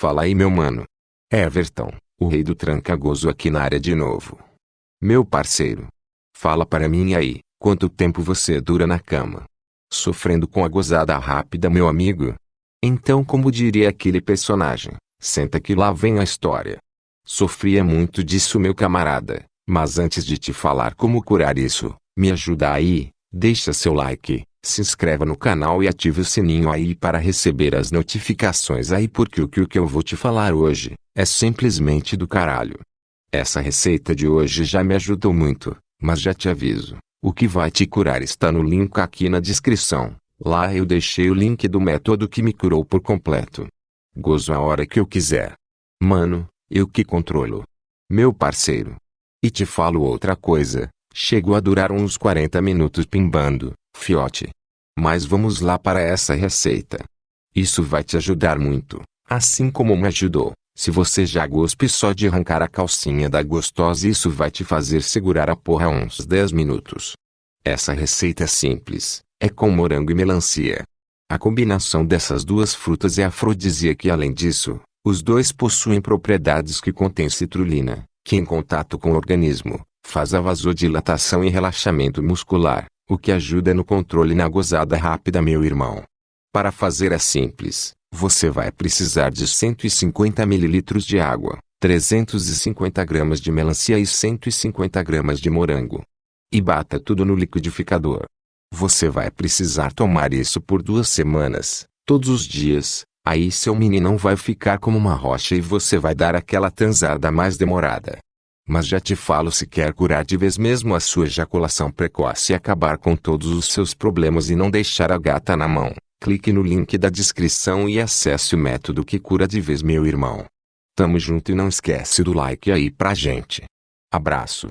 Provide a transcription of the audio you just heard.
Fala aí meu mano. Everton, o rei do tranca-gozo aqui na área de novo. Meu parceiro. Fala para mim aí, quanto tempo você dura na cama? Sofrendo com a gozada rápida meu amigo? Então como diria aquele personagem, senta que lá vem a história. Sofria muito disso meu camarada, mas antes de te falar como curar isso, me ajuda aí, deixa seu like, se inscreva no canal e ative o sininho aí para receber as notificações aí porque o que, eu vou te falar hoje, é simplesmente do caralho. Essa receita de hoje já me ajudou muito, mas já te aviso, o que vai te curar está no link aqui na descrição, lá eu deixei o link do método que me curou por completo. Gozo a hora que eu quiser. Mano, eu que controlo. Meu parceiro. E te falo outra coisa, chegou a durar uns 40 minutos pimbando, fiote. Mas vamos lá para essa receita. Isso vai te ajudar muito, assim como me ajudou. Se você já gospe só de arrancar a calcinha da gostosa isso vai te fazer segurar a porra uns 10 minutos. Essa receita é simples, é com morango e melancia. A combinação dessas duas frutas é afrodisíaca e além disso, os dois possuem propriedades que contêm citrulina, que em contato com o organismo, faz a vasodilatação e relaxamento muscular, o que ajuda no controle na gozada rápida meu irmão. Para fazer é simples, você vai precisar de 150 ml de água, 350 gramas de melancia e 150 gramas de morango. E bata tudo no liquidificador. Você vai precisar tomar isso por duas semanas, todos os dias, aí seu meninão vai ficar como uma rocha e você vai dar aquela transada mais demorada. Mas já te falo se quer curar de vez mesmo a sua ejaculação precoce e acabar com todos os seus problemas e não deixar a gata na mão. Clique no link da descrição e acesse o método que cura de vez meu irmão. Tamo junto e não esquece do like aí pra gente. Abraço.